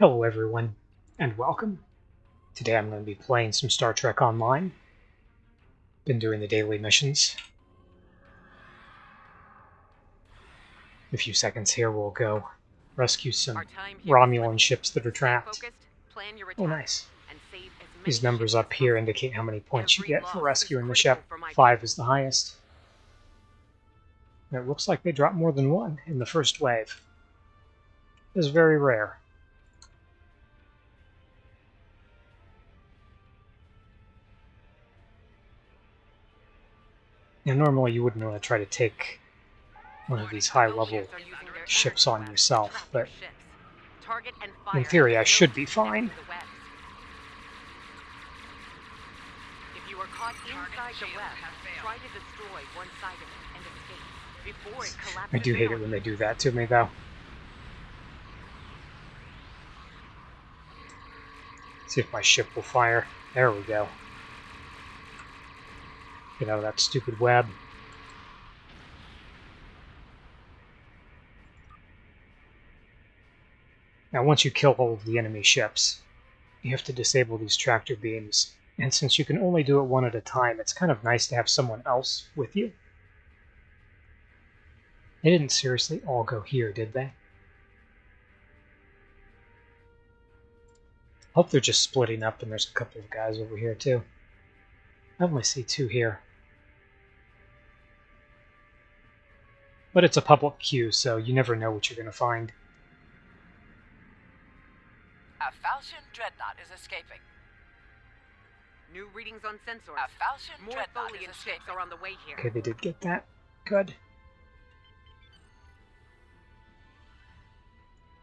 Hello everyone, and welcome. Today I'm going to be playing some Star Trek Online. Been doing the daily missions. In a few seconds here we'll go rescue some Romulan ships that are trapped. Oh nice. These numbers up here indicate how many points you get for rescuing the ship. Five is the highest. And it looks like they dropped more than one in the first wave. It is very rare. Now, normally you wouldn't want to try to take one of these high-level ships on yourself, but in theory I should be fine. If you are caught inside the web, try to destroy one side of it and escape before it collapses. I do hate it when they do that to me, though. See if my ship will fire. There we go. Get out of that stupid web. Now, once you kill all of the enemy ships, you have to disable these tractor beams. And since you can only do it one at a time, it's kind of nice to have someone else with you. They didn't seriously all go here, did they? Hope they're just splitting up and there's a couple of guys over here too. I only see two here. But it's a public queue, so you never know what you're going to find. A Falchion dreadnought is escaping. New readings on sensors. A Falchion More dreadnought Tholian is ships escaping. are on the way here. Okay, they did get that. Good.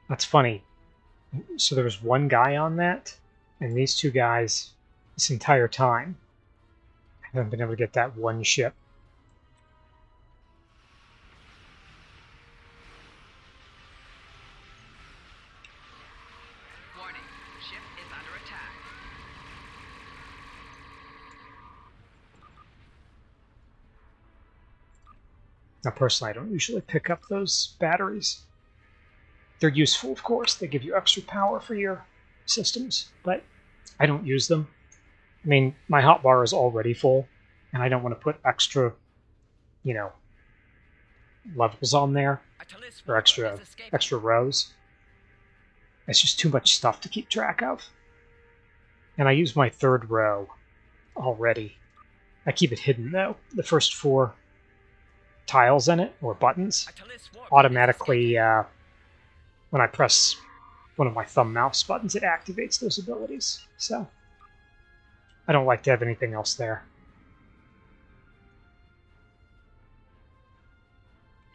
That's funny. So there was one guy on that, and these two guys this entire time haven't been able to get that one ship. Now, personally, I don't usually pick up those batteries. They're useful, of course. They give you extra power for your systems, but I don't use them. I mean, my hotbar is already full, and I don't want to put extra, you know, levels on there or extra extra rows. It's just too much stuff to keep track of. And I use my third row already. I keep it hidden though. The first four tiles in it or buttons A Tallis warlord is automatically uh, when I press one of my thumb mouse buttons, it activates those abilities. So I don't like to have anything else there.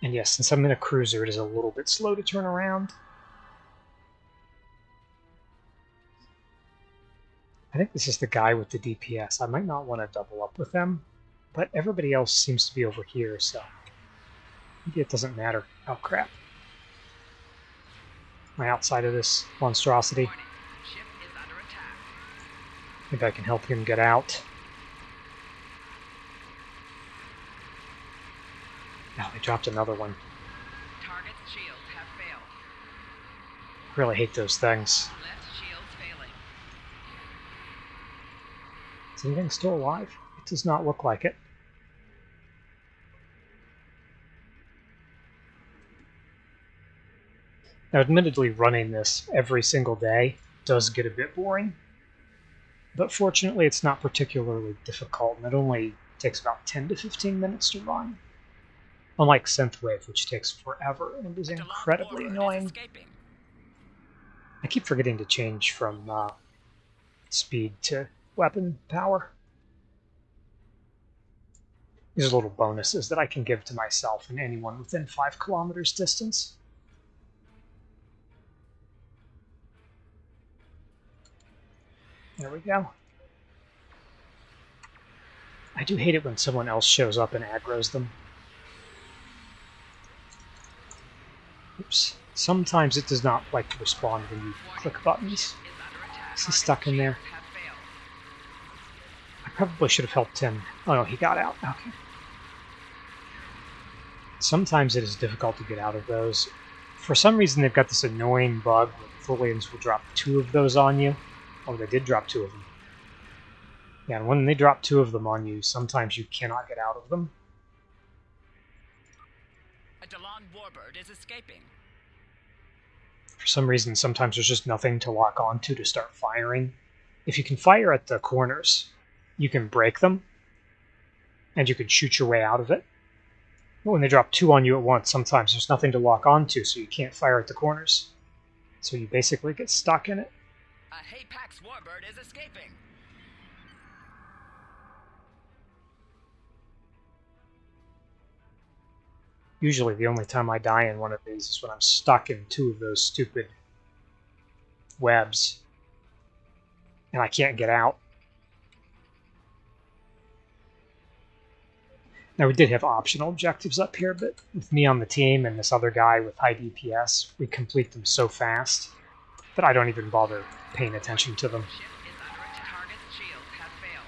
And yes, since I'm in a cruiser, it is a little bit slow to turn around. I think this is the guy with the DPS. I might not want to double up with them, but everybody else seems to be over here, so it doesn't matter. Oh crap. I outside of this monstrosity? Maybe I can help him get out. Now they dropped another one. Really hate those things. Is anything still alive? It does not look like it. Now, admittedly, running this every single day does get a bit boring, but fortunately, it's not particularly difficult, and it only takes about 10 to 15 minutes to run. Unlike Synthwave, which takes forever and is incredibly annoying. I keep forgetting to change from uh, speed to weapon power. These are little bonuses that I can give to myself and anyone within five kilometers distance. There we go. I do hate it when someone else shows up and aggroes them. Oops. Sometimes it does not like to respond when you click buttons. Is he stuck in there? I probably should have helped him. Oh no, he got out. Okay. Sometimes it is difficult to get out of those. For some reason, they've got this annoying bug where Tholians will drop two of those on you. Oh, they did drop two of them. Yeah, and when they drop two of them on you, sometimes you cannot get out of them. A Dhelan warbird is escaping. For some reason, sometimes there's just nothing to lock onto to start firing. If you can fire at the corners, you can break them, and you can shoot your way out of it. But when they drop two on you at once, sometimes there's nothing to lock onto, so you can't fire at the corners. So you basically get stuck in it. A Hapax warbird is escaping. Usually, the only time I die in one of these is when I'm stuck in two of those stupid webs and I can't get out. Now, we did have optional objectives up here, but with me on the team and this other guy with high DPS, we complete them so fast that I don't even bother paying attention to them. Ship is under attack. Target's shields have failed.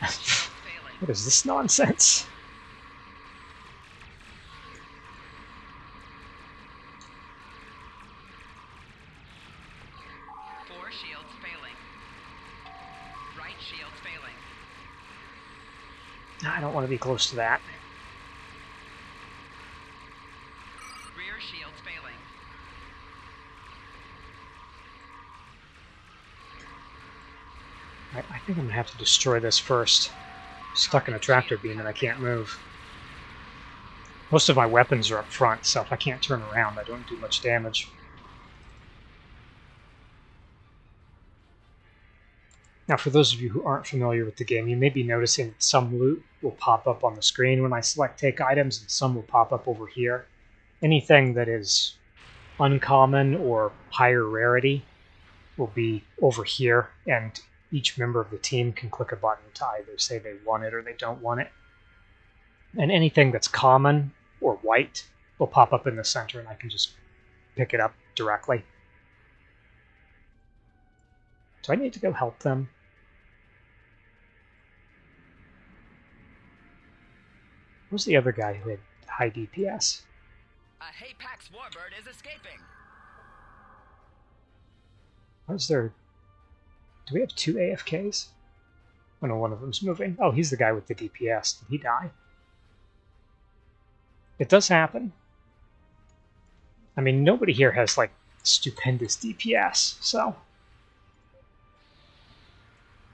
Left shield failing. What is this nonsense? Four shields failing. Right shield failing. I don't want to be close to that. Rear shields failing. I, I think I'm gonna have to destroy this first. Stuck in a tractor beam and I can't move. Most of my weapons are up front, so if I can't turn around, I don't do much damage. Now, for those of you who aren't familiar with the game, you may be noticing that some loot will pop up on the screen when I select take items, and some will pop up over here. Anything that is uncommon or higher rarity will be over here, and each member of the team can click a button to either say they want it or they don't want it. And anything that's common or white will pop up in the center, and I can just pick it up directly. Do I need to go help them? Who's the other guy who had high DPS? A Hapax warbird is escaping. How's there? Do we have two AFKs? Oh no, one of them's moving. Oh, he's the guy with the DPS. Did he die? It does happen. I mean, nobody here has like stupendous DPS, so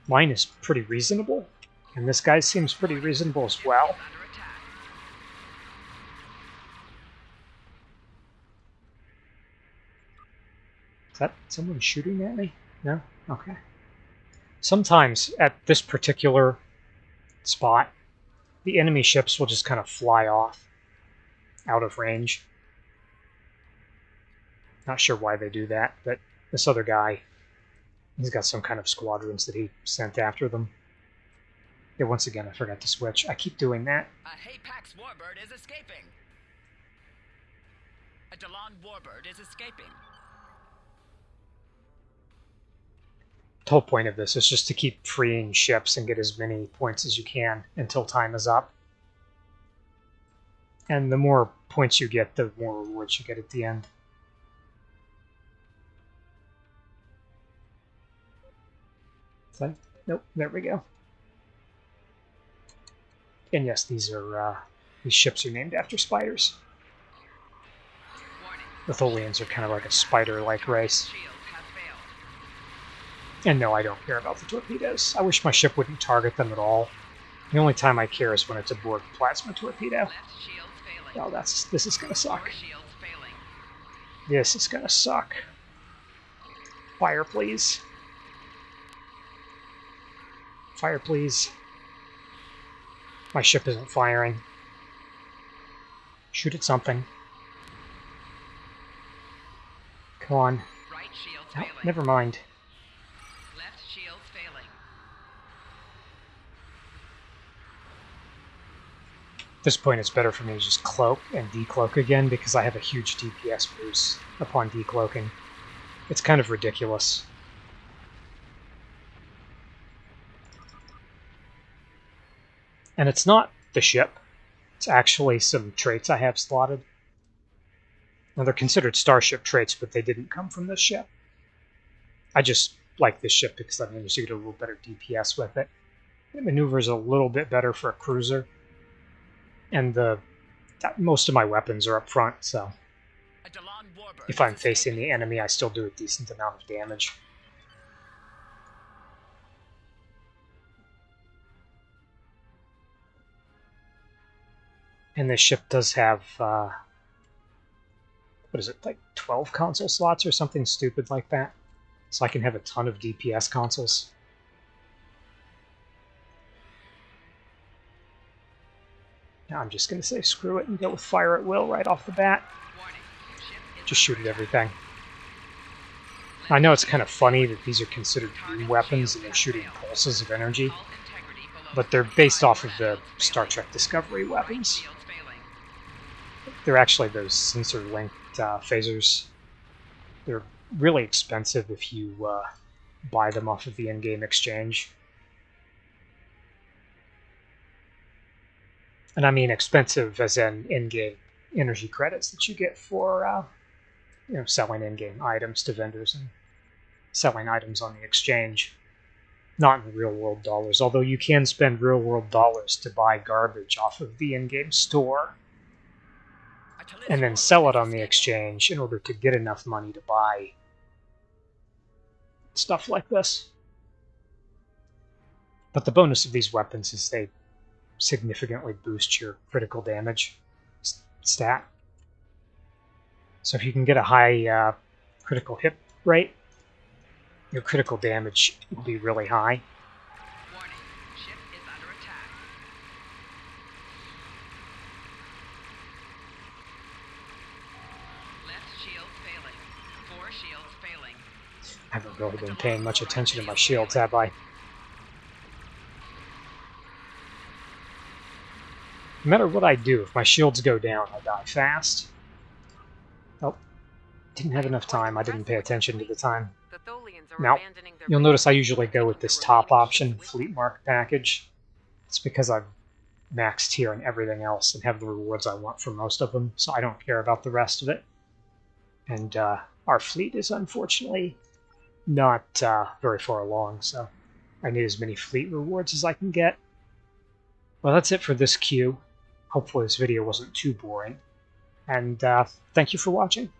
mine is pretty reasonable, and this guy seems pretty reasonable as well. Is. Is that someone shooting at me? No? Okay. Sometimes at this particular spot, the enemy ships will just kind of fly off out of range. Not sure why they do that, but this other guy, he's got some kind of squadrons that he sent after them. Yeah, once again, I forgot to switch. I keep doing that. A Hapax warbird is escaping. A Dhelan warbird is escaping. The whole point of this is just to keep freeing ships and get as many points as you can until time is up. And the more points you get, the more rewards you get at the end. That? Nope. There we go. And yes, these are uh, these ships are named after spiders. The Tholians are kind of like a spider-like race. Shields have failed. And no, I don't care about the torpedoes. I wish my ship wouldn't target them at all. The only time I care is when it's a Borg plasma torpedo. Left shields failing. Oh, that's this is gonna suck. Four shields failing. This is gonna suck. Fire, please. Fire, please. My ship isn't firing. Shoot at something. Come on. Right shields oh, never mind. Left shields failing. At this point, it's better for me to just cloak and decloak again because I have a huge DPS boost upon decloaking. It's kind of ridiculous. And it's not the ship, it's actually some traits I have slotted. Now they're considered starship traits, but they didn't come from this ship. I just like this ship because I managed to get a little better DPS with it. It maneuvers a little bit better for a cruiser, and the most of my weapons are up front, so if I'm facing the enemy, I still do a decent amount of damage. And this ship does have, uh, what is it, like 12 console slots or something stupid like that? So I can have a ton of DPS consoles. Now I'm just going to say screw it and go with fire at will right off the bat. Just shoot at everything. I know it's kind of funny that these are considered beam weapons and they're shooting pulses of energy, but they're based off of the Star. Trek Discovery weapons. They're actually those sensor linked uh, phasers. They're really expensive if you uh, buy them off of the in game exchange. And I mean expensive as in in game energy credits that you get for uh, you know selling in game items to vendors and selling items on the exchange. Not in real world dollars, although you can spend real world dollars to buy garbage off of the in game store and then sell it on the exchange in order to get enough money to buy stuff like this. But the bonus of these weapons is they significantly boost your critical damage stat. So if you can get a high uh, critical hit rate, your critical damage will be really high. I haven't really been paying much attention to my shields, have I? No matter what I do, if my shields go down, I die fast. Oh, didn't have enough time. I didn't pay attention to the time. Now, You'll notice I usually go with this top option, Fleet. Mark package. It's because I've maxed here and everything else and have the rewards I want for most of them, so I don't care about the rest of it. And uh, our fleet is unfortunately not uh, very far along, so I need as many fleet rewards as I can get. Well, that's it for this queue. Hopefully, this video wasn't too boring. And uh, thank you for watching.